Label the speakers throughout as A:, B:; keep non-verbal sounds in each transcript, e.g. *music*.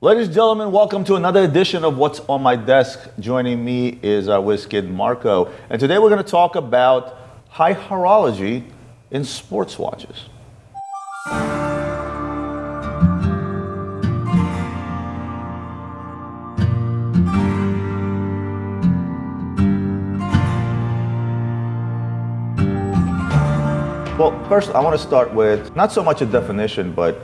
A: Ladies and gentlemen, welcome to another edition of What's on My Desk. Joining me is our whiz kid Marco, and today we're going to talk about high horology in sports watches. Well, first, I want to start with not so much a definition, but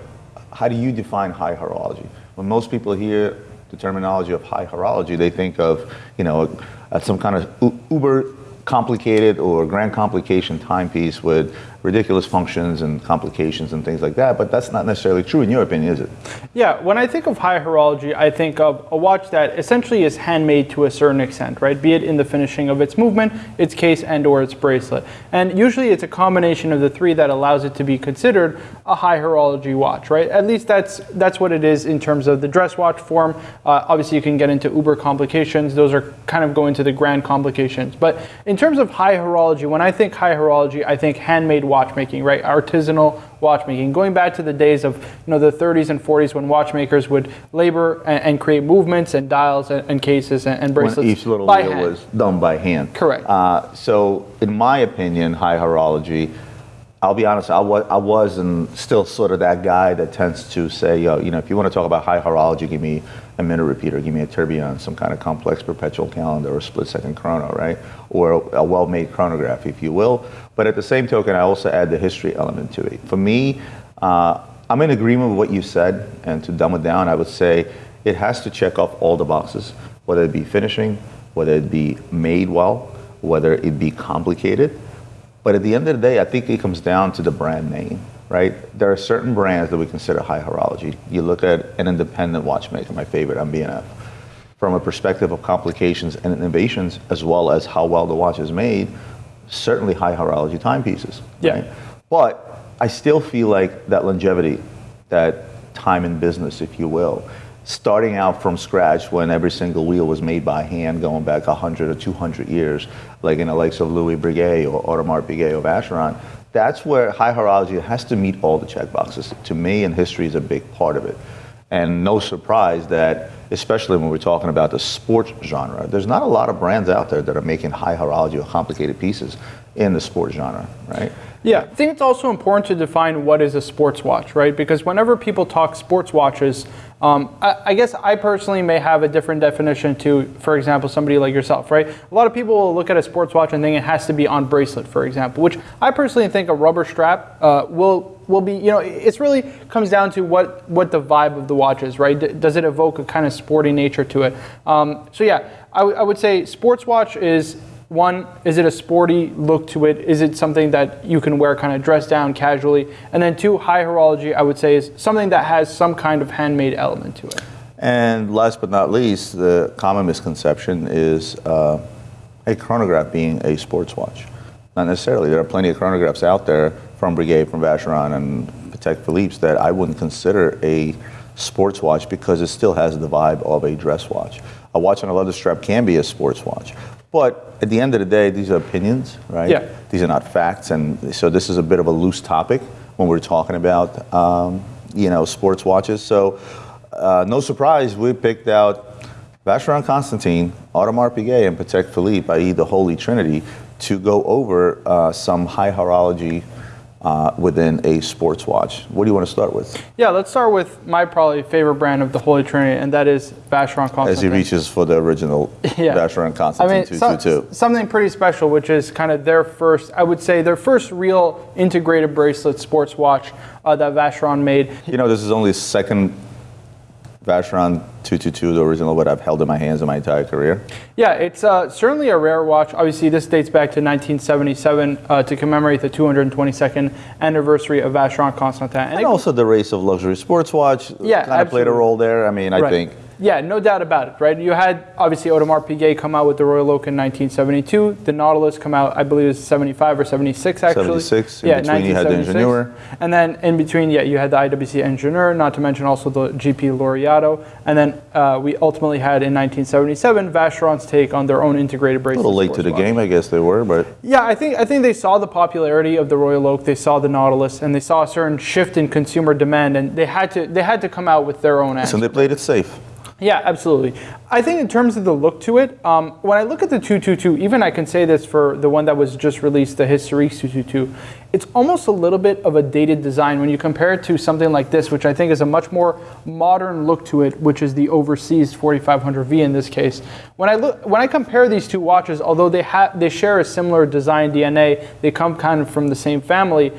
A: how do you define high horology? When most people hear the terminology of high horology, they think of, you know, uh, some kind of uber complicated or grand complication timepiece with ridiculous functions and complications and things like that, but that's not necessarily true in your opinion, is it?
B: Yeah, when I think of high horology, I think of a watch that essentially is handmade to a certain extent, right? Be it in the finishing of its movement, its case, and or its bracelet. And usually it's a combination of the three that allows it to be considered a high horology watch, right? At least that's that's what it is in terms of the dress watch form. Uh, obviously you can get into uber complications. Those are kind of going to the grand complications. But in terms of high horology, when I think high horology, I think handmade watchmaking, right? Artisanal watchmaking. Going back to the days of you know the 30s and 40s when watchmakers would labor and, and create movements and dials and, and cases and, and bracelets.
A: When each little
B: by
A: wheel
B: hand.
A: was done by hand.
B: Correct.
A: Uh, so, in my opinion, high horology. I'll be honest. I was, I was and still sort of that guy that tends to say, Yo, you know, if you want to talk about high horology, give me a minute repeater, give me a tourbillon, some kind of complex perpetual calendar or split second chrono, right? Or a well-made chronograph, if you will. But at the same token, I also add the history element to it. For me, uh, I'm in agreement with what you said, and to dumb it down, I would say it has to check off all the boxes, whether it be finishing, whether it be made well, whether it be complicated. But at the end of the day, I think it comes down to the brand name, right? There are certain brands that we consider high horology. You look at an independent watchmaker, my favorite, MB&F. From a perspective of complications and innovations, as well as how well the watch is made, certainly high horology timepieces.
B: Yeah.
A: Right? But I still feel like that longevity, that time in business, if you will, starting out from scratch when every single wheel was made by hand going back 100 or 200 years, like in the likes of Louis Breguet or Audemars Piguet or Vacheron, that's where high horology has to meet all the check boxes. To me, and history is a big part of it. And no surprise that, especially when we're talking about the sports genre, there's not a lot of brands out there that are making high horology or complicated pieces in the sports genre, right?
B: Yeah, I think it's also important to define what is a sports watch, right? Because whenever people talk sports watches, um, I, I, guess I personally may have a different definition to, for example, somebody like yourself, right? A lot of people will look at a sports watch and think it has to be on bracelet, for example, which I personally think a rubber strap uh, will will be, you know, it's really comes down to what what the vibe of the watch is, right? D- does it evoke a kind of sporty nature to it? Um, so yeah, I would say sports watch is one, is it a sporty look to it? Is it something that you can wear kind of dressed down casually? And then two, high horology, I would say, is something that has some kind of handmade element to it.
A: And last but not least, the common misconception is uh, a chronograph being a sports watch. Not necessarily. There are plenty of chronographs out there from Breguet, from Vacheron, and Patek Philippe's that I wouldn't consider a sports watch because it still has the vibe of a dress watch. A watch on a leather strap can be a sports watch. But at the end of the day, these are opinions, right?
B: Yeah.
A: These are not facts, and so this is a bit of a loose topic when we're talking about, um, you know, sports watches. So, uh, no surprise, we picked out Vacheron Constantin, Audemars Piguet, and Patek Philippe, i.e., the Holy Trinity, to go over uh, some high horology uh, within a sports watch. What do you want to start with?
B: Yeah, let's start with my probably favorite brand of the Holy Trinity, and that is Vacheron Constantin.
A: As he reaches for the original *laughs*
B: Yeah.
A: Vacheron
B: I
A: Constantin
B: mean, so-
A: 222.
B: something pretty special, which is kind of their first, I would say, their first real integrated bracelet sports watch uh, that Vacheron made.
A: You know, this is only second Vacheron 222, the original, what I've held in my hands in my entire career.
B: Yeah, it's uh, certainly a rare watch. Obviously, this dates back to 1977 uh, to commemorate the 222nd anniversary of Vacheron Constantin.
A: And also the race of luxury sports watch
B: Yeah,
A: kind of played a role there. I mean, I
B: Right.
A: think
B: Yeah, no doubt about it, right? You had obviously Audemars Piguet come out with the Royal Oak in 1972. The Nautilus come out, I believe, it was 75 or 76 actually.
A: 76. In between you had the
B: 1976.
A: Ingenieur.
B: And then in between, yeah, you had the IWC Ingenieur, not to mention also the GP Laureato. And then uh, we ultimately had in 1977 Vacheron's take on their own integrated bracelet.
A: A little late to the
B: watch.
A: game, I guess they were, but
B: Yeah, I think I think they saw the popularity of the Royal Oak, they saw the Nautilus, and they saw a certain shift in consumer demand, and they had to they had to come out with their own answer.
A: and they played it safe.
B: Yeah, absolutely. I think in terms of the look to it, um, when I look at the 222, even I can say this for the one that was just released, the Historique 222, it's almost a little bit of a dated design when you compare it to something like this, which I think is a much more modern look to it, which is the Overseas 4500V in this case. When I look, when I compare these two watches, although they have they share a similar design DNA, they come kind of from the same family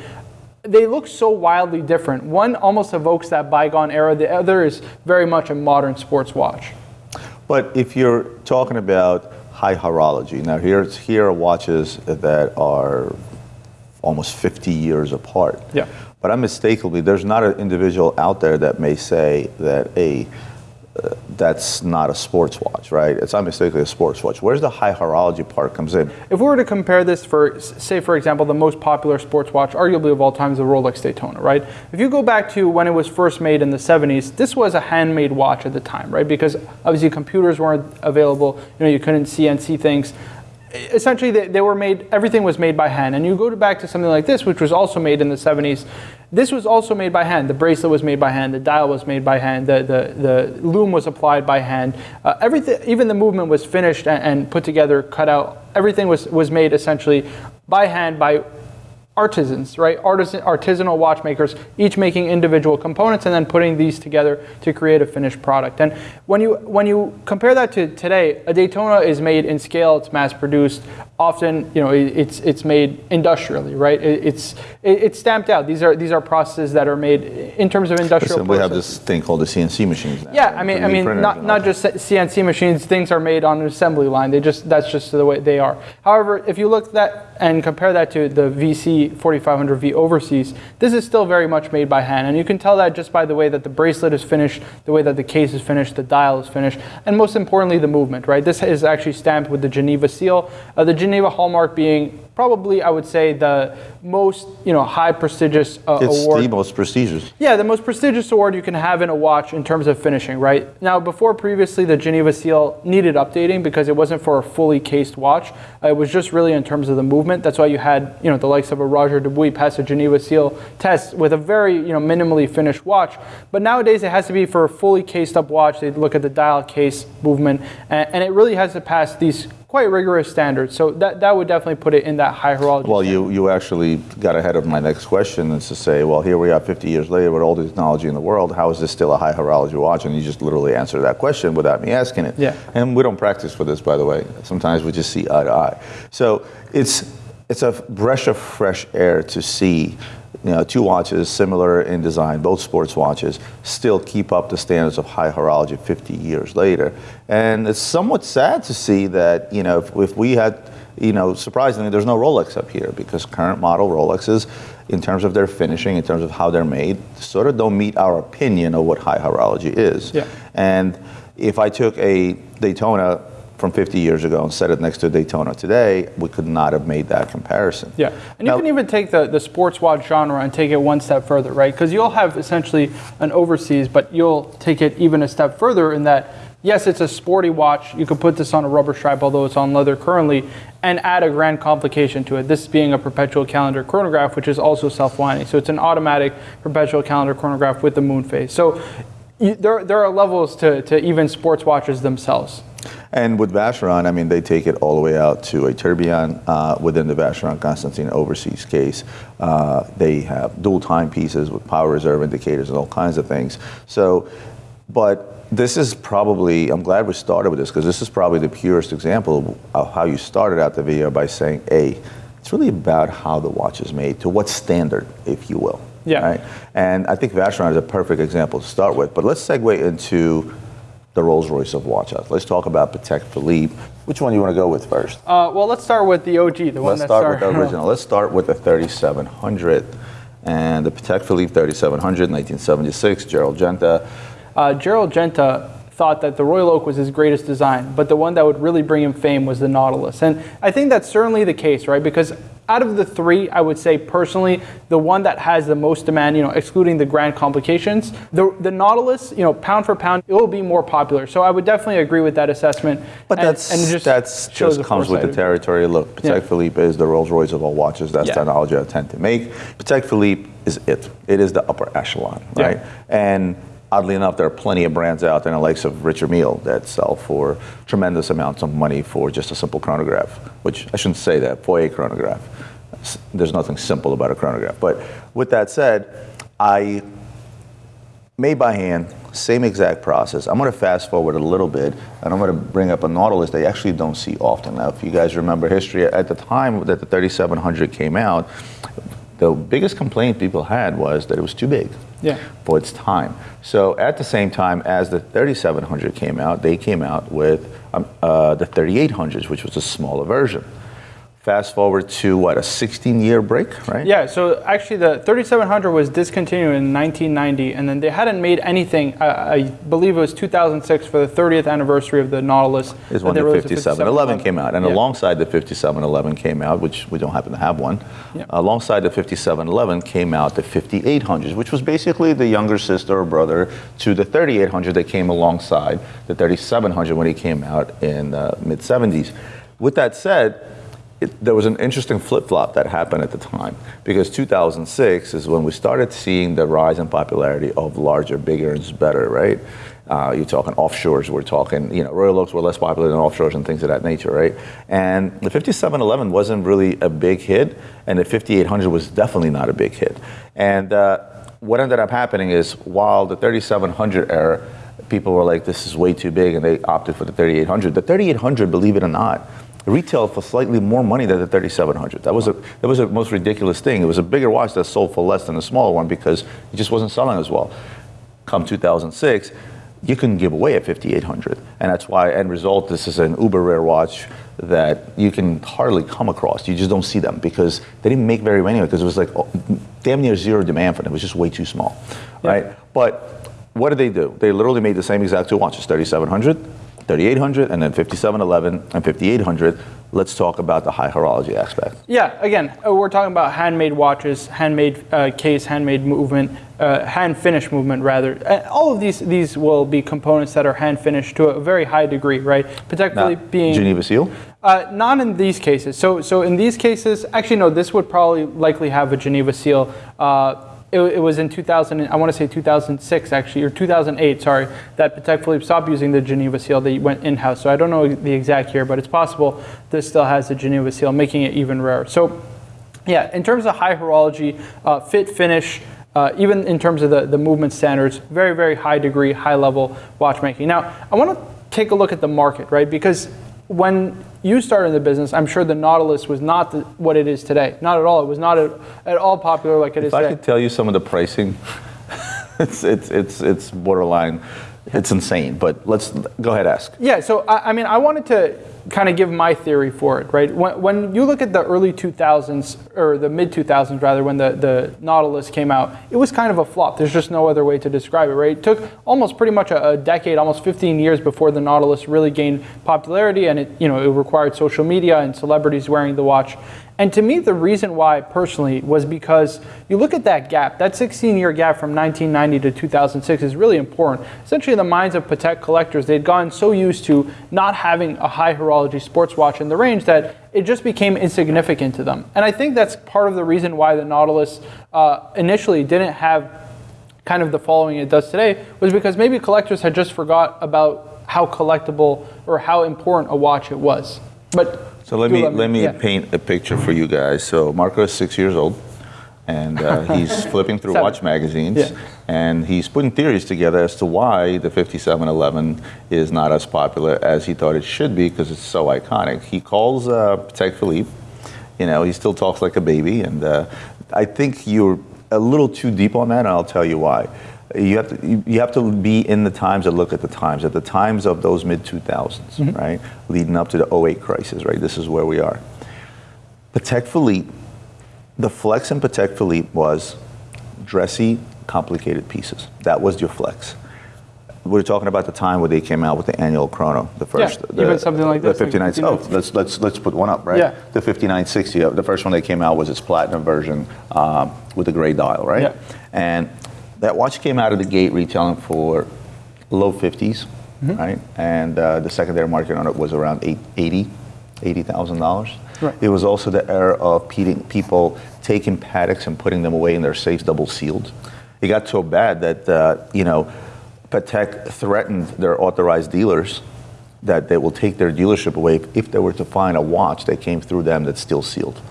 B: they look so wildly different. One almost evokes that bygone era. The other is very much a modern sports watch.
A: But if you're talking about high horology, now here's here are watches that are almost 50 years apart.
B: Yeah.
A: But unmistakably, there's not an individual out there that may say that a that's not a sports watch, right? It's unmistakably a sports watch. Where's the high horology part comes in?
B: If we were to compare this for, say, for example, the most popular sports watch, arguably of all time, is the Rolex Daytona, right? If you go back to when it was first made in the 70s, this was a handmade watch at the time, right? Because obviously computers weren't available, you know, you couldn't CNC things. Essentially, they, they were made, everything was made by hand. And you go back to something like this, which was also made in the 70s. This was also made by hand. The bracelet was made by hand. The dial was made by hand. The, the, the lume was applied by hand. Uh, everything, even the movement was finished and, and put together, cut out. Everything was, was made essentially by hand by artisans, right? Artisan, artisanal watchmakers, each making individual components and then putting these together to create a finished product. And when you when you compare that to today, a Daytona is made in scale, it's mass produced. Often, you know, it- it's it's made industrially, right? It- It's it- it's stamped out. These are these are processes that are made in terms of industrial.
A: Listen, we have this thing called the CNC machines now.
B: Yeah, I mean, I mean, not, not just CNC machines. Things are made on an assembly line. They just that's just the way they are. However, if you look at that and compare that to the VC 4500V overseas, this is still very much made by hand, and you can tell that just by the way that the bracelet is finished, the way that the case is finished, the dial is finished, and most importantly, the movement. Right, this is actually stamped with the Geneva seal. Uh, the Geneva hallmark being probably, I would say, the most you know high prestigious uh,
A: It's
B: award.
A: the most prestigious.
B: Yeah, the most prestigious award you can have in a watch in terms of finishing, right? Now, before previously, the Geneva seal needed updating because it wasn't for a fully cased watch. Uh, it was just really in terms of the movement. That's why you had, you know, the likes of a Roger Dubuis pass a Geneva seal test with a very, you know, minimally finished watch. But nowadays, it has to be for a fully cased up watch. They look at the dial case movement, and, and it really has to pass these quite rigorous standards. So that, that would definitely put it in that high horology.
A: Well, you, you actually got ahead of my next question, is to say, well, here we are 50 years later with all the technology in the world. How is this still a high horology watch? And you just literally answered that question without me asking it.
B: Yeah.
A: And we don't practice for this, by the way. Sometimes we just see eye to eye. So it's it's a breath of fresh air to see. You know, two watches similar in design, both sports watches, still keep up the standards of high horology 50 years later. And it's somewhat sad to see that, you know, if, if we had you know, surprisingly, there's no Rolex up here because current model Rolexes, in terms of their finishing, in terms of how they're made, sort of don't meet our opinion of what high horology is.
B: Yeah.
A: And if I took a Daytona from 50 years ago and set it next to Daytona today, we could not have made that comparison.
B: Yeah, and
A: Now-
B: you can even take the, the sports watch genre and take it one step further, right? Because you'll have essentially an overseas, but you'll take it even a step further in that, yes, it's a sporty watch. You could put this on a rubber strap, although it's on leather currently, and add a grand complication to it. This being a perpetual calendar chronograph, which is also self-winding. So it's an automatic perpetual calendar chronograph with the moon phase. So you, there, there are levels to, to even sports watches themselves.
A: And with Vacheron, I mean, they take it all the way out to a tourbillon uh, within the Vacheron Constantine overseas case. Uh, they have dual timepieces with power reserve indicators and all kinds of things. So, but this is probably, I'm glad we started with this because this is probably the purest example of how you started out the video by saying, A, it's really about how the watch is made, to what standard, if you will.
B: Yeah.
A: Right? And I think Vacheron is a perfect example to start with. But let's segue into the Rolls Royce of watches. Let's talk about Patek Philippe. Which one do you want to go with first?
B: Uh, well, let's start with the OG, the one *laughs*
A: Let's start with the original. Let's start with the 3700 and the Patek Philippe 3700, 1976, Gerald Genta.
B: Uh, Gerald Genta thought that the Royal Oak was his greatest design, but the one that would really bring him fame was the Nautilus. And I think that's certainly the case, right? Because out of the three, I would say personally, the one that has the most demand, you know, excluding the grand complications, the, the Nautilus, you know, pound for pound, it will be more popular. So I would definitely agree with that assessment.
A: But
B: And-
A: that's
B: and just
A: that's just comes with the territory. Look, Patek
B: Yeah.
A: Philippe is the Rolls Royce of all watches. That's
B: Yeah.
A: the analogy I tend to make. Patek Philippe is it. It is the upper echelon,
B: Yeah.
A: right? And oddly enough, there are plenty of brands out there, the likes of Richard Mille, that sell for tremendous amounts of money for just a simple chronograph. Which I shouldn't say that for a chronograph. There's nothing simple about a chronograph. But with that said, I made by hand, same exact process. I'm going to fast forward a little bit, and I'm going to bring up a Nautilus that you actually don't see often. Now, if you guys remember history, at the time that the 3700 came out, the biggest complaint people had was that it was too big
B: Yeah.
A: for its time. So at the same time as the 3700 came out, they came out with um, uh, the 3800s, which was a smaller version. Fast forward to what, a 16 year break, right?
B: Yeah, so actually the 3700 was discontinued in 1990, and then they hadn't made anything. I, I believe it was 2006 for the 30th anniversary of the Nautilus.
A: is when the 5711 came out. And
B: Yeah.
A: alongside the 5711 came out, which we don't happen to have one,
B: Yeah.
A: alongside the 5711 came out the 5800s, which was basically the younger sister or brother to the 3800 that came alongside the 3700 when it came out in the mid 70s. With that said, it, there was an interesting flip flop that happened at the time because 2006 is when we started seeing the rise in popularity of larger, bigger, and better, right? Uh, you're talking offshores, we're talking, you know, Royal Oaks were less popular than offshores and things of that nature, right? And the 5711 wasn't really a big hit, and the 5800 was definitely not a big hit. And uh, what ended up happening is while the 3700 era, people were like, this is way too big, and they opted for the 3800. The 3800, believe it or not, retailed for slightly more money than the 3700. That was a that was the most ridiculous thing. It was a bigger watch that sold for less than a smaller one because it just wasn't selling as well. Come 2006, you couldn't give away a 5800, and that's why end result this is an uber rare watch that you can hardly come across. You just don't see them because they didn't make very many of it because it was like oh, damn near zero demand for them. It was just way too small, right? But what did they do? They literally made the same exact two watches, 3700, 3800, and then 5711 and 5800. Let's talk about the high horology aspect.
B: Yeah, again, uh, we're talking about handmade watches, handmade uh, case, handmade movement, uh, hand finish movement rather. Uh, all of these these will be components that are hand finished to a very high degree, right? Particularly
A: Now,
B: being
A: Geneva Seal.
B: Uh, not in these cases. So, so in these cases, actually, no. This would probably likely have a Geneva seal. Uh, it, it was in 2000. I want to say 2006, actually, or 2008. Sorry, that Patek Philippe stopped using the Geneva seal. They went in-house. So I don't know the exact year, but it's possible this still has the Geneva seal, making it even rarer. So, yeah, in terms of high horology, uh, fit, finish. Uh, even in terms of the, the movement standards, very, very high degree, high level watchmaking. Now, I want to take a look at the market, right? Because when you started the business, I'm sure the Nautilus was not the, what it is today. Not at all. It was not at, at all popular like it is
A: If I
B: today.
A: could tell you some of the pricing, *laughs* it's it's it's it's borderline, it's insane. But let's go ahead, ask.
B: Yeah, so I, I mean, I wanted to kind of give my theory for it, right? When, when you look at the early 2000s, or the mid 2000s rather, when the, the Nautilus came out, it was kind of a flop. There's just no other way to describe it, right? It took almost pretty much a, a decade, almost 15 years before the Nautilus really gained popularity, and it, you know, it required social media and celebrities wearing the watch. And to me, the reason why personally was because you look at that gap, that 16 year gap from 1990 to 2006 is really important. Essentially, in the minds of Patek collectors, they'd gotten so used to not having a high horology sports watch in the range that it just became insignificant to them. And I think that's part of the reason why the Nautilus uh, initially didn't have kind of the following it does today was because maybe collectors had just forgot about how collectible or how important a watch it was. But
A: So let me let me
B: yeah.
A: paint a picture for you guys. So Marco is six years old, and uh, *laughs* he's flipping through watch magazines,
B: Yeah.
A: and he's putting theories together as to why the 5711 is not as popular as he thought it should be because it's so iconic. He calls uh, Patek Philippe. You know, he still talks like a baby, and uh, I think you're a little too deep on that, and I'll tell you why. You have to you you have to be in the times and look at the times. At the times of those mid 2000s, right, leading up to the 08 crisis, right. This is where we are. Patek Philippe, the flex in Patek Philippe was dressy, complicated pieces. That was your flex. we're talking about the time where they came out with the annual chrono, the first,
B: Yeah,
A: the,
B: even something like
A: the
B: this, like
A: 59. oh, let's let's let's put one up, right?
B: Yeah.
A: The 5960. uh, The first one that came out was its platinum version um, with the gray dial, right?
B: Yeah.
A: And that watch came out of the gate retailing for low 50s,
B: Mm-hmm.
A: right? And uh, the secondary market on it was around eight, 80, $80,000.
B: Right.
A: It was also the era of people taking Pateks and putting them away in their safes double sealed. It got so bad that, uh, you know, Patek threatened their authorized dealers that they will take their dealership away if, if they were to find a watch that came through them that's still sealed.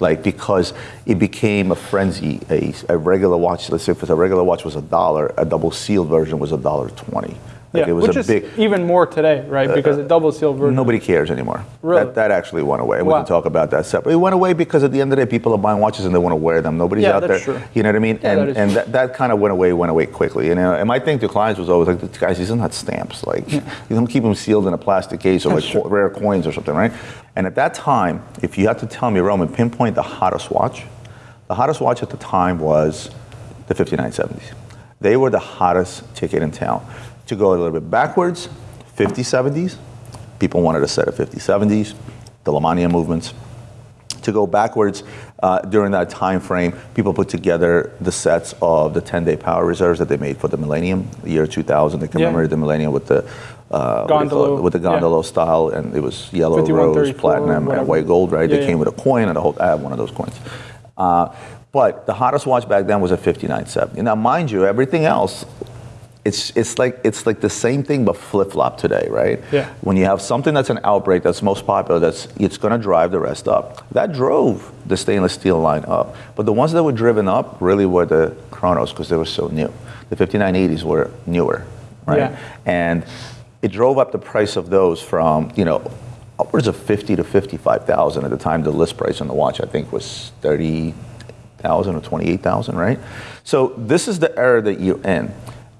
A: Like, because it became a frenzy. A, a regular watch, let's say if a regular watch was a dollar, a double sealed version was a dollar twenty. Like
B: yeah,
A: it was
B: which
A: a
B: is
A: big, uh,
B: even more today, right? Because the double seal version.
A: Nobody cares anymore.
B: Really?
A: That, that actually went away. We
B: Wow.
A: can talk about that separately. It went away because at the end of the day, people are buying watches and they want to wear them. Nobody's
B: Yeah,
A: out
B: that's
A: there.
B: true.
A: You know what I mean?
B: Yeah,
A: and
B: that
A: and that, that kind of went away, went away quickly. You know, and my thing to clients was always like, guys, these are not stamps. Like, you don't keep them sealed in a plastic case or like
B: true.
A: rare coins or something, right? And at that time, if you had to tell me, Roman, pinpoint the hottest watch, the hottest watch at the time was the 5970s. They were the hottest ticket in town. To go a little bit backwards, 5070s, people wanted a set of 5070s, the Lemania movements. To go backwards, uh, during that time frame, people put together the sets of the 10-day power reserves that they made for the Millennium, the year 2000. They commemorated the Millennium with the uh, what do you call it? With the
B: yeah.
A: style, and it was yellow, rose, platinum, and white gold. Right?
B: Yeah,
A: they
B: yeah.
A: came with a coin and a whole. I have one of those coins. Uh, but the hottest watch back then was a 5970. Now, mind you, everything else, it's it's like it's like the same thing but flip flop today, right?
B: Yeah.
A: When you have something that's an outbreak that's most popular, that's it's going to drive the rest up. That drove the stainless steel line up. But the ones that were driven up really were the Chronos because they were so new. The 5980s were newer, right?
B: Yeah.
A: And it drove up the price of those from you know upwards of 50 to 55,000 at the time. The list price on the watch I think was 30,000 or 28,000, right? So this is the era that you're in,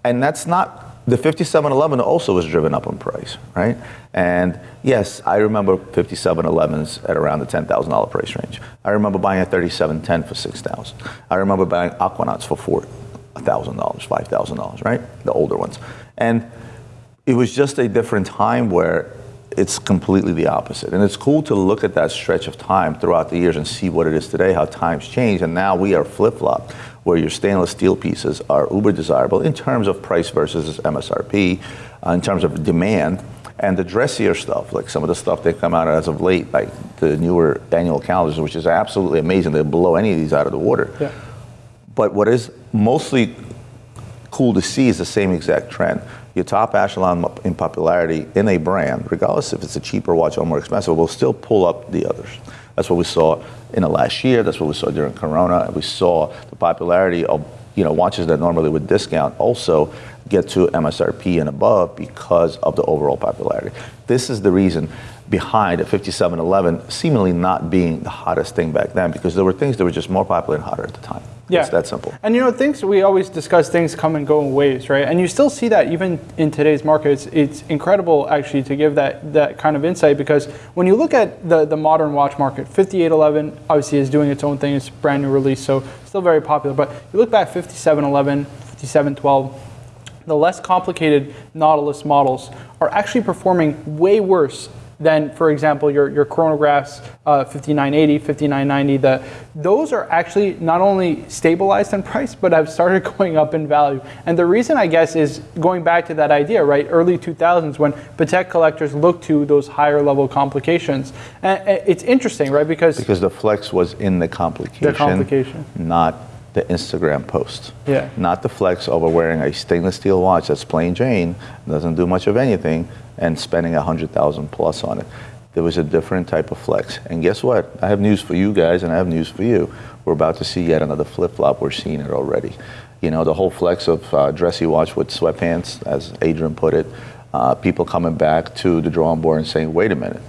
A: and that's not. The 5711 also was driven up in price, right? And yes, I remember 5711s at around the $10,000 price range. I remember buying a 3710 for 6,000. I remember buying Aquanauts for four thousand dollars, five thousand dollars, right? The older ones, and it was just a different time where it's completely the opposite. And it's cool to look at that stretch of time throughout the years and see what it is today, how times change. And now we are flip flop, where your stainless steel pieces are uber desirable in terms of price versus MSRP, uh, in terms of demand. And the dressier stuff, like some of the stuff that come out as of late, like the newer annual calendars, which is absolutely amazing. They blow any of these out of the water.
B: Yeah.
A: But what is mostly cool to see is the same exact trend. Your top echelon in popularity in a brand, regardless if it's a cheaper watch or more expensive, will still pull up the others. That's what we saw in the last year. That's what we saw during Corona. We saw the popularity of you know watches that normally would discount also get to MSRP and above because of the overall popularity. This is the reason behind a 5711 seemingly not being the hottest thing back then because there were things that were just more popular and hotter at the time.
B: Yeah.
A: It's that simple.
B: And you know, things we always discuss things come and go in waves, right? And you still see that even in today's market. It's, it's incredible actually to give that that kind of insight because when you look at the, the modern watch market, 5811 obviously is doing its own thing. It's a brand new release, so still very popular. But you look back 5711, 5712, the less complicated Nautilus models are actually performing way worse than, for example, your, your chronographs uh, 5980, 5990. The, those are actually not only stabilized in price, but have started *laughs* going up in value. And the reason, I guess, is going back to that idea, right? Early 2000s when Patek collectors looked to those higher level complications. And it's interesting, right? Because,
A: Because the flex was in the complication,
B: complication.
A: not the Instagram post.
B: Yeah.
A: Not the flex over wearing a stainless steel watch that's plain Jane, doesn't do much of anything, and spending a hundred thousand plus on it. There was a different type of flex. And guess what? I have news for you guys, and I have news for you. We're about to see yet another flip flop. We're seeing it already. You know, the whole flex of uh, dressy watch with sweatpants, as Adrian put it. Uh, people coming back to the drawing board and saying, "Wait a minute,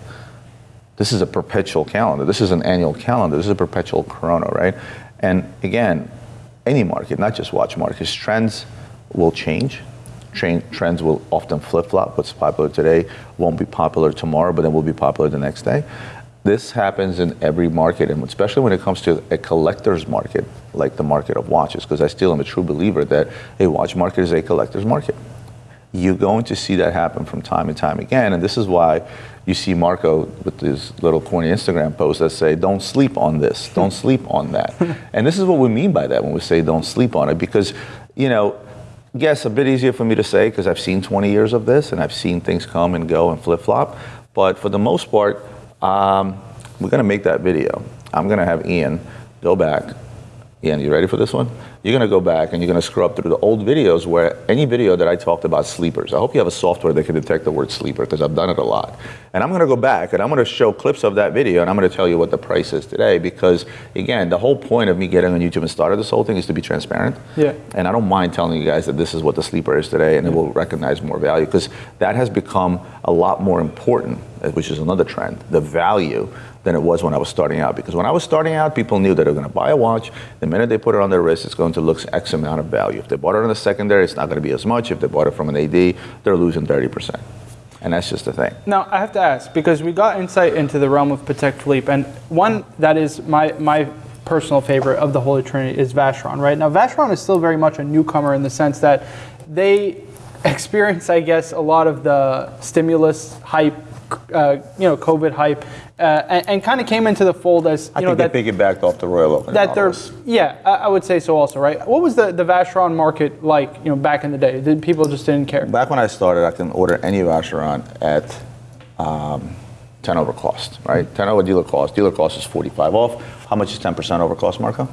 A: this is a perpetual calendar. This is an annual calendar. This is a perpetual chrono, right? And again, any market, not just watch markets, trends will change. Train, trends will often flip flop. What's popular today won't be popular tomorrow, but then will be popular the next day. This happens in every market, and especially when it comes to a collector's market, like the market of watches, because I still am a true believer that a watch market is a collector's market. you're going to see that happen from time and time again. And this is why you see Marco with his little corny Instagram posts that say, don't sleep on this, don't *laughs* sleep on that. and this is what we mean by that when we say don't sleep on it, because, you know, yes, a bit easier for me to say because I've seen 20 years of this and I've seen things come and go and flip flop. But for the most part, um, we're going to make that video. I'm going to have Ian go back. Ian, you ready for this one? You're going to go back and you're going to scrub through the old videos where any video that I talked about sleepers. I hope you have a software that can detect the word sleeper because I've done it a lot. And I'm going to go back and I'm going to show clips of that video and I'm going to tell you what the price is today because, again, the whole point of me getting on YouTube and started this whole thing is to be transparent.
B: Yeah.
A: And I don't mind telling you guys that this is what the sleeper is today and it will recognize more value because that has become a lot more important, which is another trend, the value than it was when I was starting out. Because when I was starting out, people knew that they were going to buy a watch. The minute they put it on their wrist, it's going to look X amount of value. If they bought it on the secondary, it's not going to be as much. If they bought it from an AD, they're losing 30%. And that's just the thing.
B: Now, I have to ask, because we got insight into the realm of Patek Philippe, and one that is my, my personal favorite of the Holy Trinity is Vacheron, right? Now, Vacheron is still very much a newcomer in the sense that they experience, I guess, a lot of the stimulus hype, uh, you know, COVID hype, uh, and, and kind of came into the fold as, you
A: I
B: know,
A: think
B: that,
A: they piggybacked off the Royal Oak.
B: that they're, yeah, I, I would say so also, right? What was the, the Vacheron market like, you know, back in the day? Did people just didn't care?
A: Back when I started, I can order any Vacheron at um, 10 over cost, right? 10 over dealer cost. Dealer cost is 45 off. How much is 10% over cost, Marco?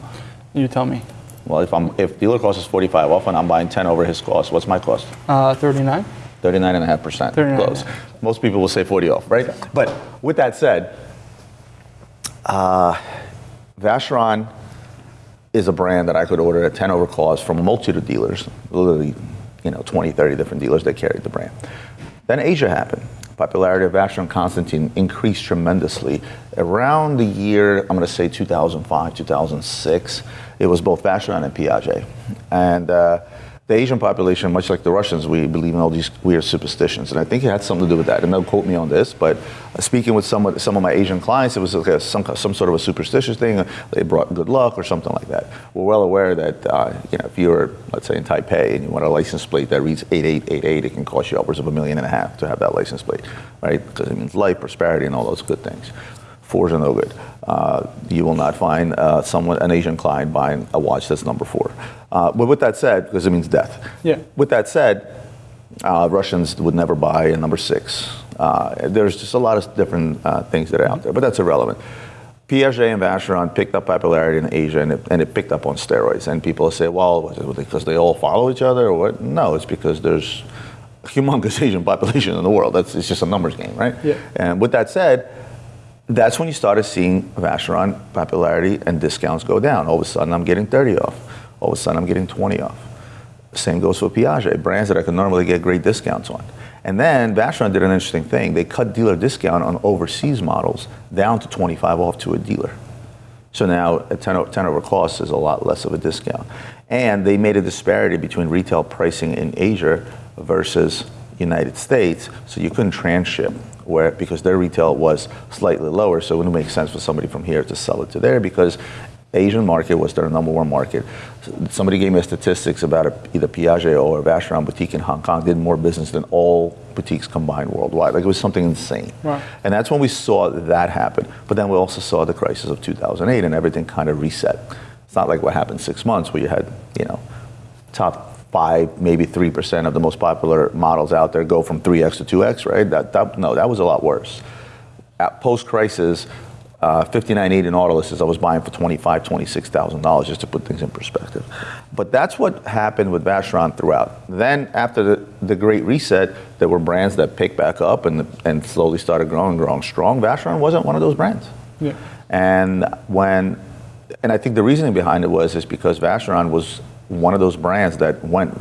B: You tell me.
A: Well, if I'm if dealer cost is 45 off and I'm buying 10 over his cost, what's my cost?
B: Uh, 39?
A: 39.5%
B: 39.5.
A: close. Most people will say 40 off, right? But with that said, uh, Vacheron is a brand that I could order at 10 over cost from a multitude of dealers, literally, you know, 20, 30 different dealers that carried the brand. Then Asia happened. Popularity of Vacheron Constantine increased tremendously. Around the year, I'm going to say 2005, 2006, it was both Vacheron and Piaget. And uh, the Asian population, much like the Russians, we believe in all these weird superstitions. And I think it had something to do with that. And don't quote me on this, but uh, speaking with some of, some of my Asian clients, it was like a, some, some sort of a superstitious thing. They brought good luck or something like that. We're well aware that uh, you know, if you're, let's say, in Taipei and you want a license plate that reads 8888, it can cost you upwards of a million and a half to have that license plate, right? Because it means life, prosperity, and all those good things. Fours are no good. Uh, you will not find uh, someone, an Asian client buying a watch that's number four. Uh, but with that said, because it means death.
B: Yeah.
A: With that said, uh, Russians would never buy a number six. Uh, there's just a lot of different uh, things that are out there, but that's irrelevant. Piaget and Vacheron picked up popularity in Asia, and it, and it picked up on steroids. And people say, well, because they all follow each other, or what? No, it's because there's a humongous *laughs* Asian population in the world. That's it's just a numbers game, right?
B: Yeah.
A: And with that said, that's when you started seeing Vacheron popularity and discounts go down. All of a sudden, I'm getting 30 off. All of a sudden, I'm getting 20 off. Same goes for Piaget, brands that I could normally get great discounts on. And then Vacheron did an interesting thing. They cut dealer discount on overseas models down to 25 off to a dealer. So now a 10, o- 10 over cost is a lot less of a discount. And they made a disparity between retail pricing in Asia versus United States, so you couldn't transship where because their retail was slightly lower, so it wouldn't make sense for somebody from here to sell it to there because Asian market was their number one market. Somebody gave me statistics about a, either Piaget or a Vacheron boutique in Hong Kong did more business than all boutiques combined worldwide. Like it was something insane.
B: Wow.
A: And that's when we saw that happen. But then we also saw the crisis of 2008 and everything kind of reset. It's not like what happened six months where you had, you know, top five, maybe 3% of the most popular models out there go from 3X to 2X, right? That, that, no, that was a lot worse. At post-crisis, uh, 5980 Nautiluses I was buying for 25, 26,000 dollars just to put things in perspective. But that's what happened with Vacheron throughout. Then after the, the Great Reset, there were brands that picked back up and, and slowly started growing, growing strong. Vacheron wasn't one of those brands.
B: Yeah.
A: And when, and I think the reasoning behind it was is because Vacheron was one of those brands that went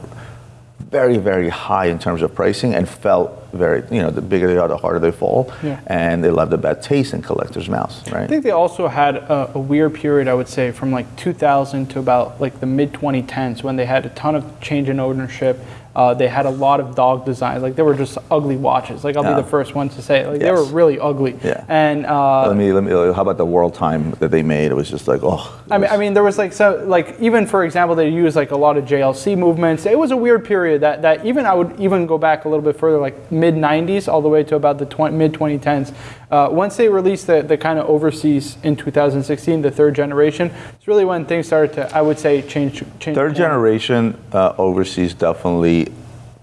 A: very, very high in terms of pricing and felt very, you know, the bigger they are, the harder they fall,
B: Yeah.
A: and they left a bad taste in collectors' mouths, right?
B: I think they also had a, a weird period, I would say, from like 2000 to about like the mid 2010s when they had a ton of change in ownership. Uh, they had a lot of dog designs. Like they were just ugly watches. Like I'll be the first one to say, it. like they were really ugly.
A: Yeah.
B: And uh,
A: let me, let me. How about the world time that they made? It was just like, oh.
B: I mean, I mean, there was like so, like even for example, they used like a lot of JLC movements. It was a weird period that, that even I would even go back a little bit further, like mid '90s all the way to about the 20, mid 2010s. Uh, once they released the, the kind of overseas in 2016, the third generation, it's really when things started to, I would say, change. change
A: Third generation uh, overseas definitely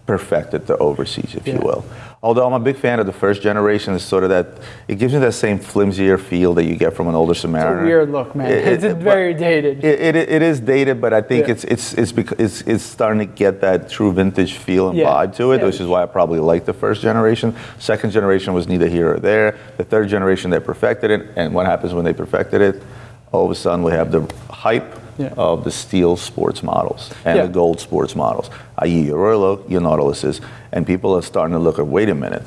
A: perfected the overseas, if you will. Although I'm a big fan of the first generation, it's sort of that it gives you that same flimsier feel that you get from an older
B: It's a weird look, man.
A: It-
B: it's
A: it-
B: very dated.
A: It, it, it is dated, but I think
B: Yeah.
A: it's it's it's, because it's it's starting to get that true vintage feel and
B: Yeah.
A: vibe to it,
B: Yeah.
A: which is why I probably like the first generation. Second generation was neither here or there. The third generation they perfected it, and what happens when they perfected it? All of a sudden we have the hype
B: Yeah.
A: of the steel sports models and
B: Yeah.
A: the gold sports models, i.e. your Royal Oak, your Nautiluses, and people are starting to look at wait a minute.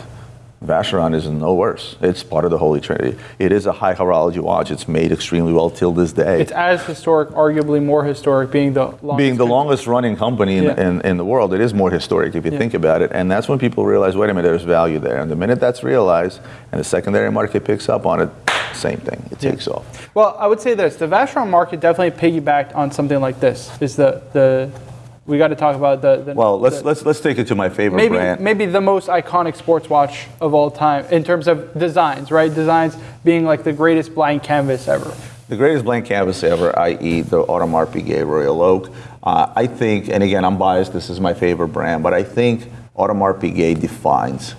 A: Vacheron is no worse. It's part of the Holy Trinity. It is a high horology watch. It's made extremely well till this day
B: it's as historic, arguably more historic, being the longest
A: being the longest running company in,
B: Yeah.
A: in, in the world, it is more historic if you
B: Yeah.
A: think about it. And that's when people realize, wait a minute, there's value there. And the minute that's realized and the secondary market picks up on it, same thing. It
B: Yeah.
A: takes off.
B: Well, I would say this: the Vacheron market definitely piggybacked on something like this. Is the the we got to talk about the, the
A: Well, let's
B: the-
A: let's let's take it to my favorite
B: maybe
A: brand.
B: maybe the most iconic sports watch of all time in terms of designs, right? Designs being like the greatest blank canvas ever.
A: The greatest blank canvas ever, i.e., the Audemars Piguet Royal Oak. Uh, I think, and again, I'm biased. This is my favorite brand, but I think Audemars Piguet defines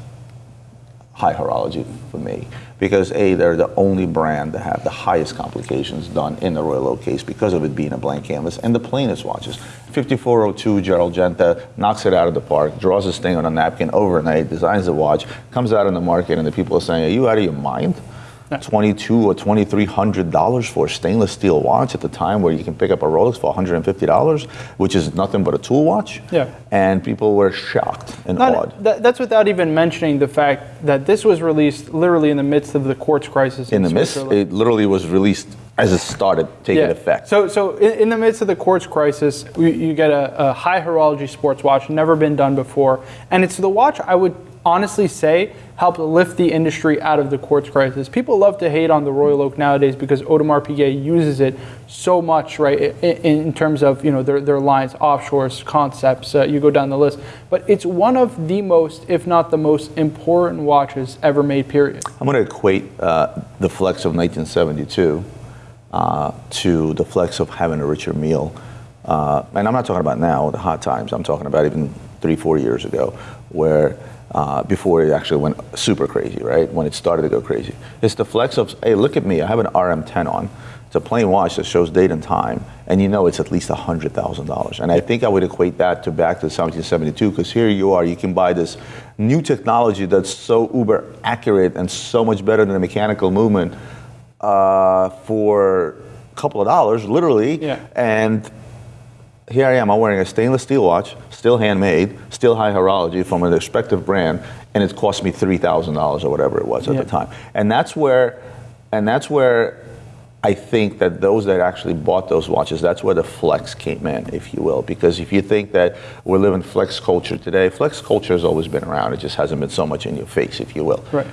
A: high horology for me because a they're the only brand that have the highest complications done in the Royal Oak case because of it being a blank canvas and the plainest watches. 5402 Gerald Genta knocks it out of the park, draws this thing on a napkin overnight, designs the watch, comes out in the market, and the people are saying, "Are you out of your mind?" Twenty-two or twenty-three hundred dollars for a stainless steel watch at the time where you can pick up a Rolex for one hundred and fifty dollars, which is nothing but a tool watch.
B: Yeah.
A: And people were shocked and
B: Not-
A: awed.
B: that- that's without even mentioning the fact that this was released literally in the midst of the quartz crisis
A: In the midst, it literally was released as it started taking effect.
B: So, so in, in the midst of the quartz crisis, you, you get a, a high horology sports watch, never been done before, and it's the watch I would honestly say helped lift the industry out of the quartz crisis. People love to hate on the Royal Oak nowadays because Audemars Piguet uses it so much, right? In, in terms of you know their, their lines, offshores, concepts, uh, you go down the list. But it's one of the most, if not the most important watches ever made. Period.
A: I'm going to equate uh, the flex of 1972 uh, to the flex of having a Richard Mille. Uh, and I'm not talking about now, the hot times. I'm talking about even three, four years ago, where uh, before it actually went super crazy, right? When it started to go crazy. It's the flex of, hey, look at me, I have an RM10 on. It's a plain watch that shows date and time, and you know it's at least $100,000. And I think I would equate that to back to 1772, because here you are, you can buy this new technology that's so uber accurate and so much better than a mechanical movement uh, for a couple of dollars, literally.
B: Yeah.
A: And here I am, I'm wearing a stainless steel watch, still handmade, still high horology from a respective brand, and it cost me $3,000 or whatever it was at
B: Yeah.
A: the time. And that's where, and that's where I think that those that actually bought those watches, that's where the flex came in, if you will. Because if you think that we're living flex culture today, flex culture has always been around. It just hasn't been so much in your face, if you will.
B: Right.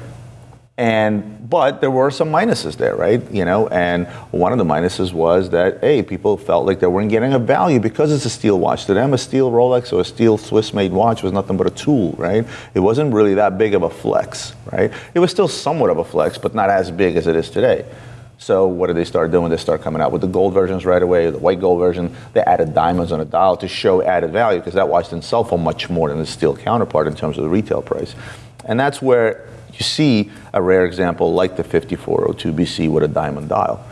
A: And but there were some minuses there, right? You know, and one of the minuses was that hey, people felt like they weren't getting a value because it's a steel watch. To them, a steel Rolex or a steel Swiss-made watch was nothing but a tool, right? It wasn't really that big of a flex, right? It was still somewhat of a flex, but not as big as it is today. So what did they start doing? They start coming out with the gold versions right away, the white gold version. They added diamonds on a dial to show added value because that watch didn't sell for much more than the steel counterpart in terms of the retail price. And that's where you see a rare example like the 5402 BC with a diamond dial.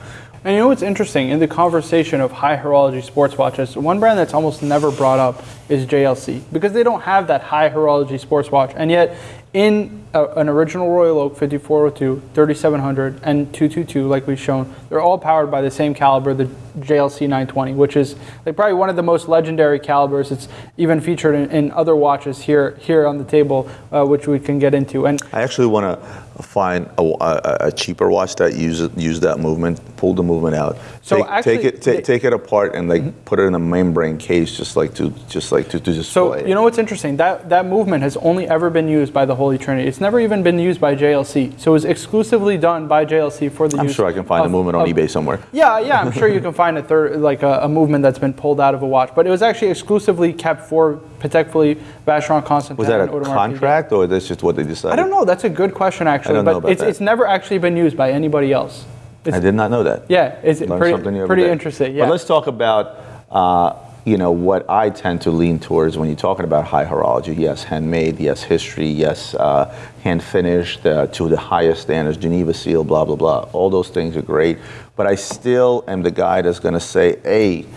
B: And you know what's interesting? In the conversation of high horology sports watches, one brand that's almost never brought up is JLC because they don't have that high horology sports watch. And yet, in a, an original Royal Oak 5402, 3700, and 222, like we've shown, they're all powered by the same caliber, the JLC 920, which is like probably one of the most legendary calibers. It's even featured in, in other watches here here on the table, uh, which we can get into. And
A: I actually want to find a, a, a cheaper watch that uses use that movement, pull the movement out.
B: So
A: take,
B: actually,
A: take it take,
B: they-
A: take it apart and like mm-hmm. put it in a membrane case, just like to just like to, to display.
B: So you know what's interesting? That that movement has only ever been used by the Holy Trinity. It's never even been used by JLC. So it was exclusively done by JLC for the
A: I'm sure I can find
B: of-
A: the movement on
B: of-
A: eBay somewhere.
B: Yeah, yeah, I'm sure you can find a third, like a, a movement that's been pulled out of a watch, but it was actually exclusively kept for Patek Philippe, Vacheron Constantin.
A: Was that a contract or that's just what they decided?
B: I don't know. That's a good question, actually.
A: Don't
B: but it's,
A: that.
B: it's never actually been used by anybody else. It's,
A: I did not know that.
B: yeah, it's
A: Learn
B: pretty, pretty interesting. Yeah.
A: But let's talk about, uh, you know, what I tend to lean towards when you're talking about high horology. Yes, handmade. Yes, history. Yes, uh, hand finished uh, to the highest standards. Geneva seal. Blah blah blah. All those things are great. But I still am the guy that's going to say, hey,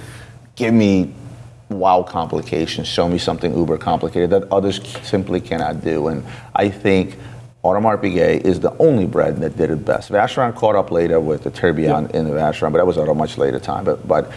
A: give me wow complications. Show me something uber complicated that others simply cannot do. And I think. Audemars Piguet is the only brand that did it best. Vacheron caught up later with the Tourbillon in the Vacheron, but that was at a much later time. But, but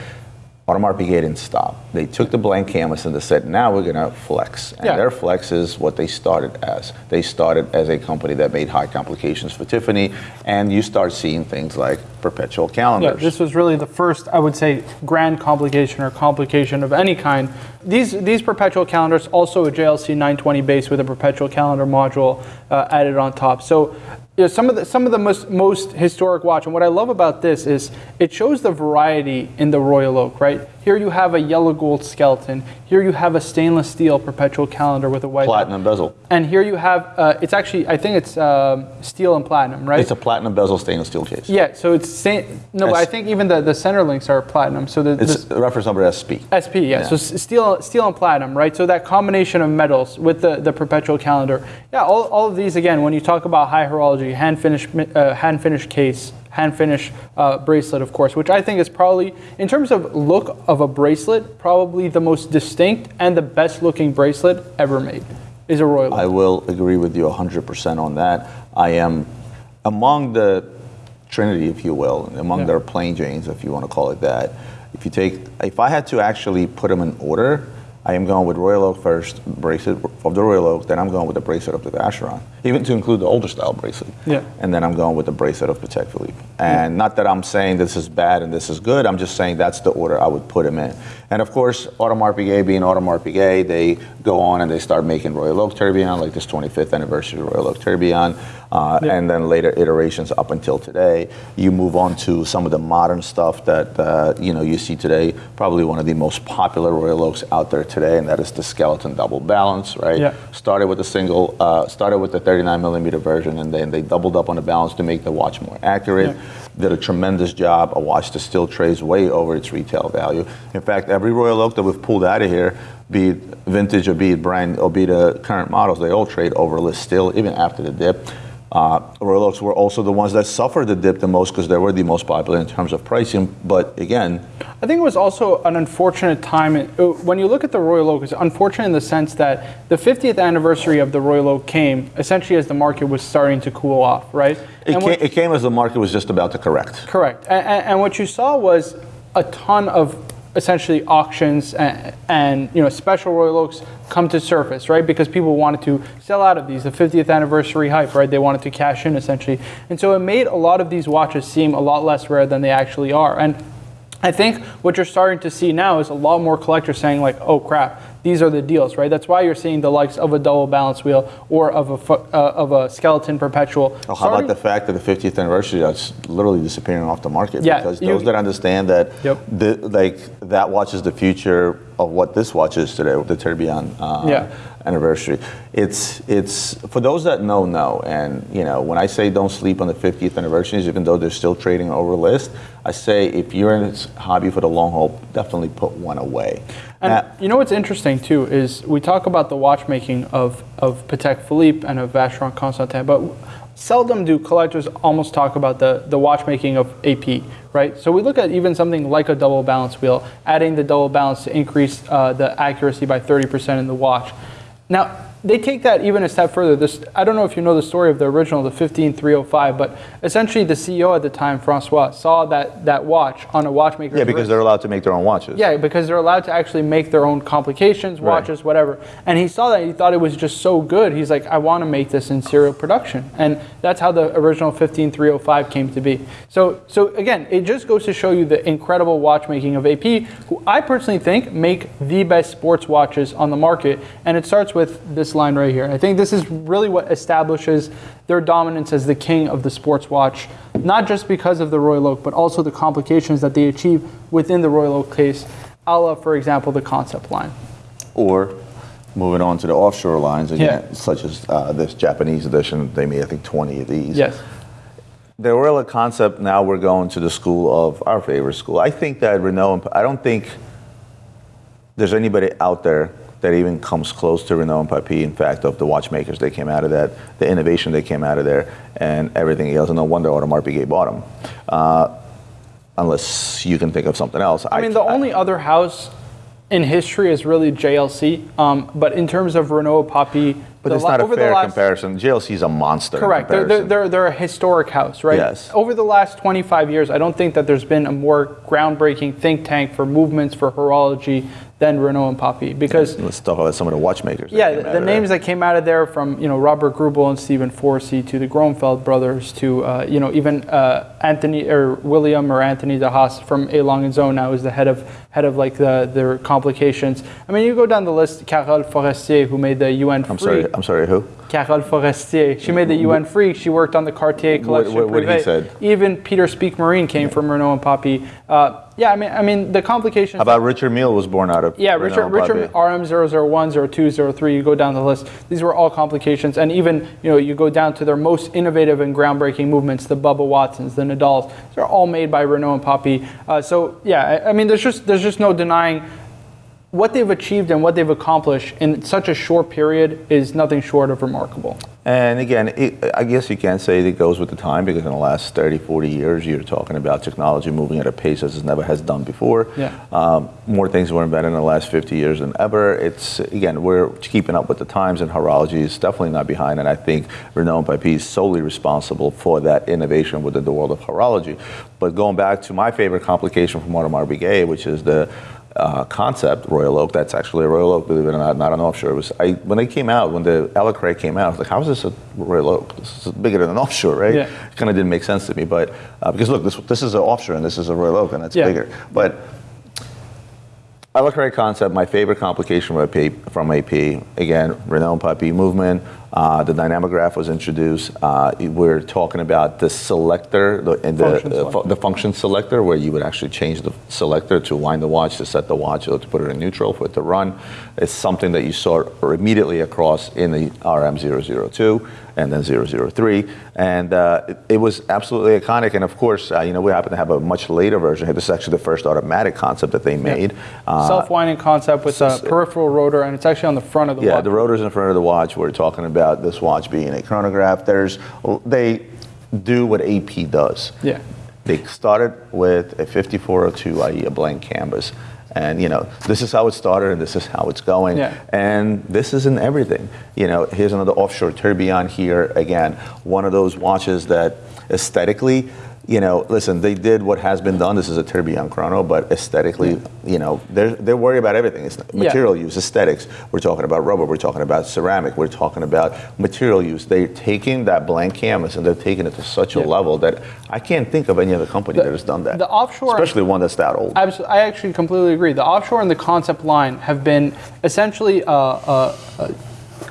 A: Audemars Piguet didn't stop. They took the blank canvas and they said, now we're going to flex. And
B: Yeah.
A: their flex is what they started as. They started as a company that made high complications for Tiffany, and you start seeing things like perpetual calendars.
B: Yeah, this was really the first, I would say, grand complication or complication of any kind. These these perpetual calendars, also a JLC 920 base with a perpetual calendar module uh, added on top. So. You know, some of the some of the most most historic watch, and what I love about this is it shows the variety in the Royal Oak. Right here, you have a yellow gold skeleton. Here, you have a stainless steel perpetual calendar with a white
A: platinum bezel.
B: And here you have uh, it's actually I think it's um, steel and platinum, right?
A: It's a platinum bezel stainless steel case.
B: Yeah, so it's sa- no, but I think even the, the center links are platinum. So the,
A: It's
B: the
A: reference number SP.
B: SP, yeah. So s- steel, steel and platinum, right? So that combination of metals with the, the perpetual calendar. Yeah, all, all of these again. When you talk about high horology, hand finished uh, hand finished case, hand finished uh, bracelet, of course, which I think is probably in terms of look of a bracelet, probably the most distinct and the best looking bracelet ever made is a Royal.
A: I will agree with you 100% on that. I am among the Trinity, if you will, among
B: Yeah.
A: their plain Janes, if you want to call it that. If you take, if I had to actually put them in order, I am going with Royal Oak first, bracelet of the Royal Oak, then I'm going with the bracelet of the Vacheron, even to include the older style bracelet.
B: Yeah.
A: And then I'm going with the bracelet of Patek Philippe. And not that I'm saying this is bad and this is good, I'm just saying that's the order I would put them in. And of course, Audemars Piguet being Audemars Piguet, they go on and they start making Royal Oak Tourbillon, like this 25th anniversary of Royal Oak Tourbillon, uh,
B: Yeah.
A: and then later iterations up until today. You move on to some of the modern stuff that uh, you know you see today. Probably one of the most popular Royal Oaks out there today, and that is the skeleton double balance, right?
B: Yeah.
A: Started with a single, uh, started with the 39 millimeter version, and then they doubled up on the balance to make the watch more accurate.
B: Yeah.
A: Did a tremendous job. A watch that still trades way over its retail value. In fact, every Royal Oak that we've pulled out of here, be it vintage or be it brand or be the current models, they all trade over list still, even after the dip. Uh, Royal Oaks were also the ones that suffered the dip the most because they were the most popular in terms of pricing. But again,
B: I think it was also an unfortunate time. uh, When you look at the Royal Oak, it's unfortunate in the sense that the 50th anniversary of the Royal Oak came essentially as the market was starting to cool off, right?
A: it, came, it came as the market was just about to correct.
B: Correct. And, and what you saw was a ton of essentially auctions and, and you know special Royal Oaks come to surface, right? Because people wanted to sell out of these, the 50th anniversary hype, right? They wanted to cash in essentially, and so it made a lot of these watches seem a lot less rare than they actually are. And I think what you're starting to see now is a lot more collectors saying like, "Oh crap, these are the deals," right? That's why you're seeing the likes of a double balance wheel or of a uh, of a skeleton perpetual.
A: Oh, how about the fact that the 50th anniversary that's literally disappearing off the market?
B: Yeah,
A: because
B: you-
A: those that understand that,
B: Yep.
A: the, like that watch is the future of what this watch is today, the Tourbillon uh,
B: Yeah.
A: Anniversary. It's it's for those that know know, and you know when I say don't sleep on the 50th anniversaries, even though they're still trading over list, I say if you're in this hobby for the long haul, definitely put one away.
B: And
A: Now-
B: you know what's interesting too is we talk about the watchmaking of, of Patek Philippe and of Vacheron Constantin, but seldom do collectors almost talk about the, the watchmaking of AP, right? So we look at even something like a double balance wheel, adding the double balance to increase uh, the accuracy by 30% in the watch. Now, they take that even a step further. This, I don't know if you know the story of the original, the 15305, but essentially the CEO at the time, Francois, saw that, that watch on a watchmaker.
A: Yeah, because
B: wrist.
A: they're allowed to make their own watches.
B: Yeah, because they're allowed to actually make their own complications,
A: Right.
B: watches, whatever. And he saw that he thought it was just so good. He's like, I want to make this in serial production, and that's how the original 15305 came to be. So, so again, it just goes to show you the incredible watchmaking of AP, who I personally think make the best sports watches on the market. And it starts with this line right here. I think this is really what establishes their dominance as the king of the sports watch, not just because of the Royal Oak, but also the complications that they achieve within the Royal Oak case, a la, for example, the concept line.
A: Or moving on to the offshore lines again,
B: Yeah.
A: such as uh, this Japanese edition. They made, I think, 20 of these.
B: Yes.
A: The Royal Oak concept, now we're going to the school of our favorite school. I think that Renaud, and- I don't think there's anybody out there that even comes close to Renaud and Papi. In fact, of the watchmakers that came out of that, the innovation that came out of there, and everything else. And no wonder Audemars Piguet bought them. Uh, unless you can think of something else.
B: I mean, the only other house in history is really JLC. Um, but in terms of Renaud, Papi,
A: But it's not a fair comparison. JLC is a monster.
B: Correct. They're, they're, they're, they're a historic house, right?
A: Yes.
B: Over the last 25 years, I don't think that there's been a more groundbreaking think tank for movements for horology than Renaud and Papi because
A: Let's talk about some of the watchmakers.
B: yeah, the,
A: out
B: the
A: there.
B: names that came out of there from you know Robert Greubel and Stephen Forsey to the Grönefeld brothers to uh, you know even uh, Anthony or William or Anthony De Haas from A Lange and Söhne now is the head of head of like the their complications. I mean, you go down the list. Carole Forestier, who made the UN
A: Freak.
B: I'm
A: sorry. I'm sorry. Who?
B: Carole Forestier. She made the UN Freak. She worked on the Cartier collection.
A: what- what he said?
B: Even Peter Speake-Marin came from Renaud and Papi. Uh, yeah, I mean, I mean the complications.
A: How about Richard Mille was born out of
B: Yeah, Richard, Richard RM001, 02, 03, you go down the list. These were all complications. And even, you know, you go down to their most innovative and groundbreaking movements, the Bubba Watsons, the Nadals. They're all made by Renaud and Papi. Uh, so, yeah, I, I mean, there's just, there's just no denying what they've achieved and what they've accomplished in such a short period is nothing short of remarkable.
A: And again, it, I guess you can't say it goes with the time because in the last 30, 40 years, you're talking about technology moving at a pace as it never has done before.
B: Yeah.
A: Um, more things were invented in the last 50 years than ever. It's, again, we're keeping up with the times and horology is definitely not behind. And I think Renaud and Papi is solely responsible for that innovation within the world of horology. But going back to my favorite complication from Audemars Piguet, which is the uh, concept Royal Oak. That's actually a Royal Oak, believe it or not, not an offshore. It was I, when they came out, when the Alecray came out, I was like, how is this a Royal Oak? This is bigger than an offshore, right?
B: Yeah.
A: It kind of didn't make sense to me, but uh, because look, this this is an offshore and this is a Royal Oak, and that's
B: Yeah.
A: bigger. But Alecray concept, my favorite complication from AP, from AP again, and Papi movement. Uh, the dynamograph was introduced. Uh, we're talking about the selector, the, and the,
B: Function
A: uh, fu-
B: selector.
A: the function selector, where you would actually change the selector to wind the watch, to set the watch, or to put it in neutral for it to run. It's something that you saw immediately across in the RM002 and then 003. And uh, it, it was absolutely iconic. And of course, uh, you know, we happen to have a much later version. This is actually the first automatic concept that they made. Uh,
B: Self-winding concept with a peripheral rotor, and it's actually on the front of the
A: yeah,
B: watch.
A: Yeah, the rotor's in front of the watch. We're talking about this watch being a chronograph. There's they do what AP does.
B: Yeah.
A: They started with a 5402, i.e., a blank canvas. And you know, this is how it started, and this is how it's going.
B: Yeah.
A: And this isn't everything. You know, here's another offshore tourbillon here. Again, one of those watches that aesthetically, you know, listen, they did what has been done. This is a tourbillon chrono, but aesthetically, you know, they're they're worried about everything. It's material use, aesthetics. We're talking about rubber. We're talking about ceramic. We're talking about material use. They're taking that blank canvas and they're taking it to such a level that I can't think of any other company that has done that.
B: the offshore-
A: especially one that's that old.
B: I actually completely agree. The offshore and the concept line have been essentially, uh, uh, uh,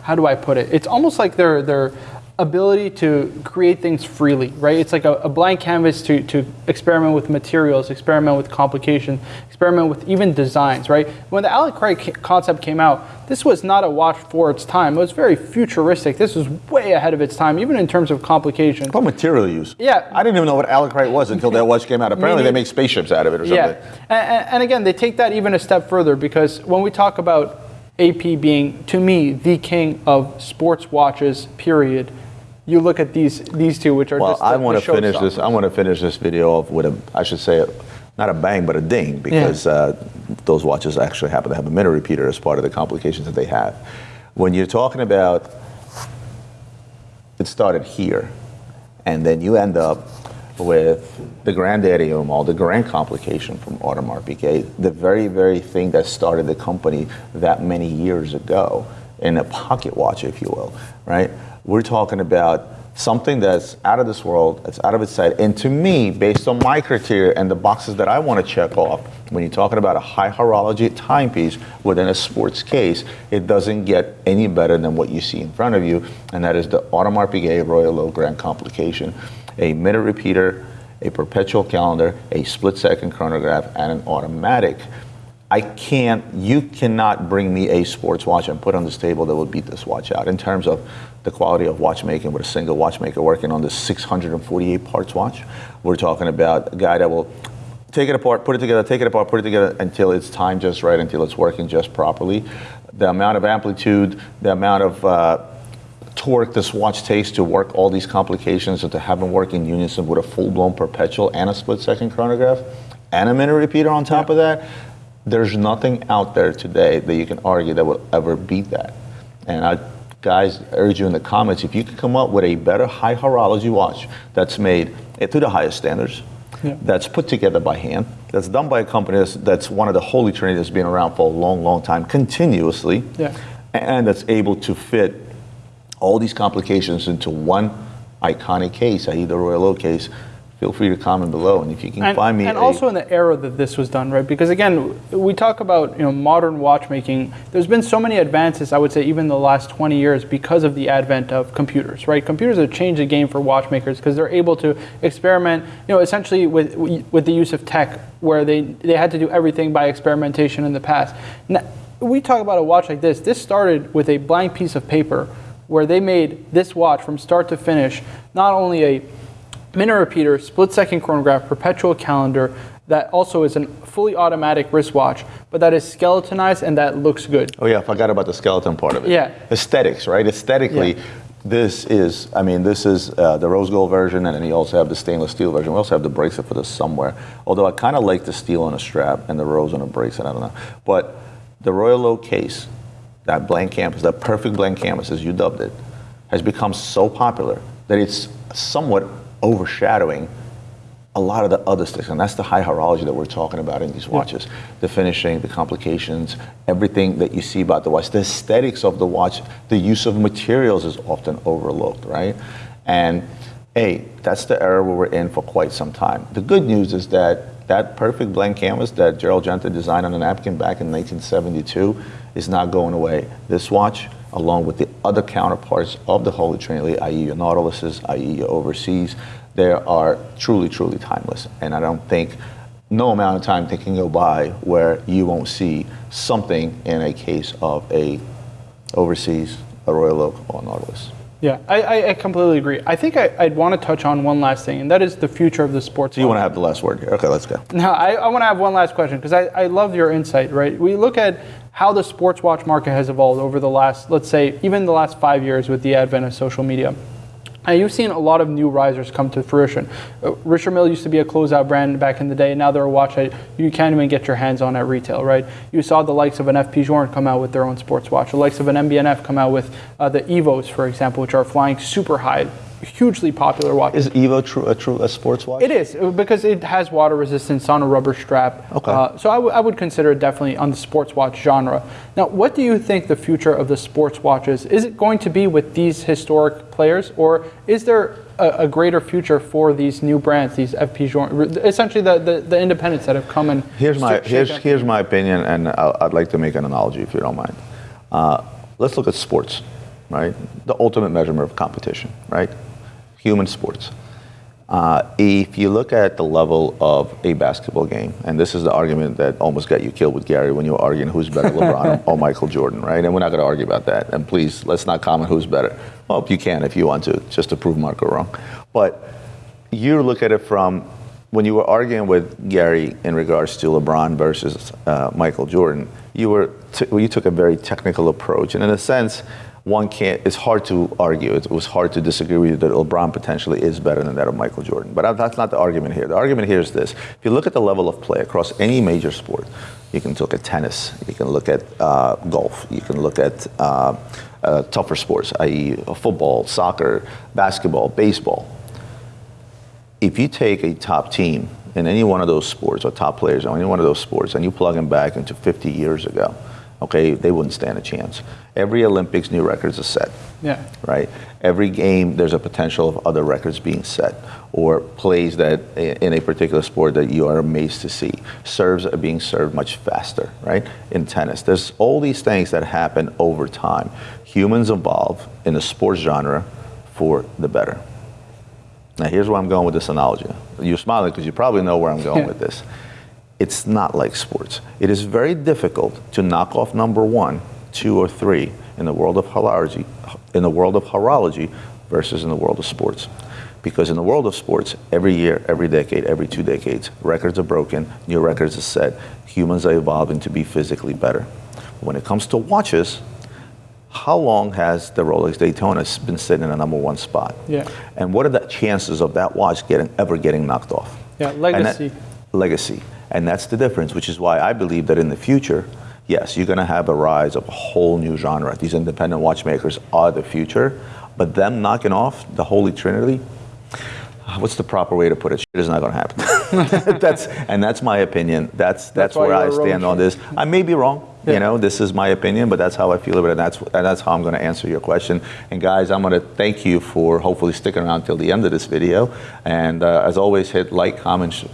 B: how do I put it? It's almost like their their ability to create things freely, right? It's like a, a blank canvas to, to experiment with materials, experiment with complication, experiment with even designs, right? When the Alec Craig concept came out, this was not a watch for its time. It was very futuristic. This was way ahead of its time, even in terms of complication.
A: What material use?
B: Yeah.
A: I didn't even know what Alacrite was until that watch came out. *laughs* Apparently, they make spaceships out of it or something.
B: Yeah, and, and again, they take that even a step further because when we talk about AP being, to me, the king of sports watches, period. You look at these these two, which are
A: Well,
B: just. The,
A: I want to finish this. I want to finish this video off with a, I should say, not a bang, but a ding, because uh, those watches actually happen to have a minute repeater as part of the complications that they have. When you're talking about it started here, and then you end up with the granddaddy of them all, the grand complication from Audemars Piguet, the very, very thing that started the company that many years ago, in a pocket watch, if you will, right? We're talking about something that's out of this world, that's out of its sight. And to me, based on my criteria and the boxes that I want to check off, when you're talking about a high horology timepiece within a sports case, it doesn't get any better than what you see in front of you, and that is the Audemars Piguet Royal Oak Grand Complication, a minute repeater, a perpetual calendar, a split second chronograph, and an automatic. I can't, you cannot bring me a sports watch and put on this table that will beat this watch out in terms of the quality of watchmaking with a single watchmaker working on this 648 parts watch. We're talking about a guy that will take it apart, put it together, take it apart, put it together until it's timed just right, until it's working just properly. The amount of amplitude, the amount of uh, torque this watch takes to work all these complications and to have them work in unison with a full-blown perpetual and a split-second chronograph and a minute repeater on top yeah. of that there's nothing out there today that you can argue that will ever beat that. And I, guys, urge you in the comments if you can come up with a better high horology watch that's made to the highest standards, yeah. that's put together by hand, that's done by a company that's, that's, one of the holy trinity that's been around for a long, long time, continuously, yeah. and that's able to fit all these complications into one iconic case, i.e. the Royal Oak case, feel free to comment below. And if you can
B: and,
A: find me,
B: and also in the era that this was done, right? Because again, we talk about you know modern watchmaking. There's been so many advances. I would say even the last 20 years because of the advent of computers, right? Computers have changed the game for watchmakers because they're able to experiment, you know, essentially with with the use of tech, where they they had to do everything by experimentation in the past. Now, we talk about a watch like this. This started with a blank piece of paper where they made this watch from start to finish, not only a minute repeater, split second chronograph, perpetual calendar that also is a fully automatic wristwatch, but that is skeletonized and that looks good.
A: Oh yeah, I forgot about the skeleton part of it.
B: Yeah.
A: Aesthetics, right? Aesthetically, yeah. this is, I mean, this is uh, the rose gold version, and then you also have the stainless steel version. We also have the bracelet for this somewhere. Although I kind of like the steel on a strap and the rose on a bracelet, I don't know. But the Royal Oak case, that blank canvas, that perfect blank canvas as you dubbed it, has become so popular that it's somewhat overshadowing a lot of the other sticks, and that's the high horology that we're talking about in these watches. Yeah. The finishing, the complications, everything that you see about the watch, the aesthetics of the watch, the use of materials is often overlooked, right? And hey, that's the era we're in for quite some time. The good news is that that perfect blank canvas that Gerald Genta designed on a napkin back in 1972 is not going away. This watch along with the other counterparts of the Holy Trinity, i.e., your Nautiluses, i.e., your overseas, they are truly, truly timeless. And I don't think no amount of time that can go by where you won't see something in a case of a overseas, a Royal Oak, or Nautilus.
B: Yeah, I, I completely agree. I think I, would want to touch on one last thing, and that is the future of the sports.
A: So you want to have the last word here? Okay, let's go.
B: No, I, I want to have one last question because I, I love your insight, right? We look at how the sports watch market has evolved over the last, let's say, even the last five years with the advent of social media. And you've seen a lot of new risers come to fruition. Uh, Richard Mille used to be a closeout brand back in the day. Now they're a watch that you can't even get your hands on at retail, right? You saw the likes of an FP Journe come out with their own sports watch. The likes of an MB&F come out with uh, the Evos, for example, which are flying super high hugely popular watch.
A: Is Evo true a true a sports watch?
B: It is because it has water resistance on a rubber strap.
A: Okay. Uh,
B: so I, would consider it definitely on the sports watch genre. Now, what do you think the future of the sports watches is? It going to be with these historic players, or is there a, a greater future for these new brands, these FP essentially the, the, the, independents that have come and
A: here's my here's here's my opinion, and i would like to make an analogy if you don't mind. Uh, let's look at sports, right? The ultimate measurement of competition, right? Human sports. Uh, if you look at the level of a basketball game, and this is the argument that almost got you killed with Gary when you were arguing who's better, *laughs* LeBron or Michael Jordan, right? And we're not going to argue about that. And please, let's not comment who's better. Well, you can if you want to, just to prove Marco wrong. But you look at it from when you were arguing with Gary in regards to LeBron versus uh, Michael Jordan. You were t- you took a very technical approach, and in a sense, one can't. It's hard to argue. It was hard to disagree with you that LeBron potentially is better than that of Michael Jordan. But that's not the argument here. The argument here is this: if you look at the level of play across any major sport, you can look at tennis, you can look at uh, golf, you can look at uh, uh, tougher sports, i.e., football, soccer, basketball, baseball. If you take a top team in any one of those sports or top players in any one of those sports and you plug them back into 50 years ago, okay, they wouldn't stand a chance. Every Olympics, new records are set.
B: Yeah.
A: Right? Every game, there's a potential of other records being set or plays that in a particular sport that you are amazed to see. Serves are being served much faster, right? In tennis. There's all these things that happen over time. Humans evolve in the sports genre for the better. Now, here's where I'm going with this analogy. You're smiling because you probably know where I'm going
B: Yeah.
A: with this. It's not like sports. It is very difficult to knock off number one, two, or three in the world of horology, in the world of horology versus in the world of sports. Because in the world of sports, every year, every decade, every two decades, records are broken, new records are set, humans are evolving to be physically better. When it comes to watches, how long has the Rolex Daytona been sitting in a number one spot?
B: Yeah.
A: And what are the chances of that watch getting ever getting knocked off?
B: Yeah,
A: And that-
B: legacy.
A: And that's the difference, which is why I believe that in the future, yes, you're going to have a rise of a whole new genre. These independent watchmakers are the future, but them knocking off the holy trinity, what's the proper way to put it? Shit is not going to happen. *laughs* that's and that's my opinion. That's that's,
B: why
A: where I stand on this. I may be wrong.
B: Yeah.
A: You know, this is my opinion, but that's how I feel about it. And that's and that's how I'm going to answer your question. And guys, I'm going to thank you for hopefully sticking around till the end of this video. And uh, as always, hit like, comment.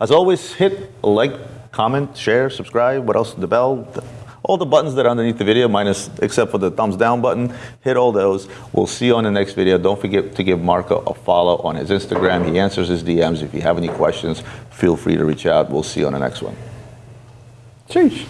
A: As always, hit like, comment, share, subscribe. What else? The bell. th- all the buttons that are underneath the video, minus except for the thumbs down button, hit all those. We'll see you on the next video. Don't forget to give Marco a follow on his Instagram. He answers his DMs. If you have any questions, feel free to reach out. We'll see you on the next one.
B: Sheesh.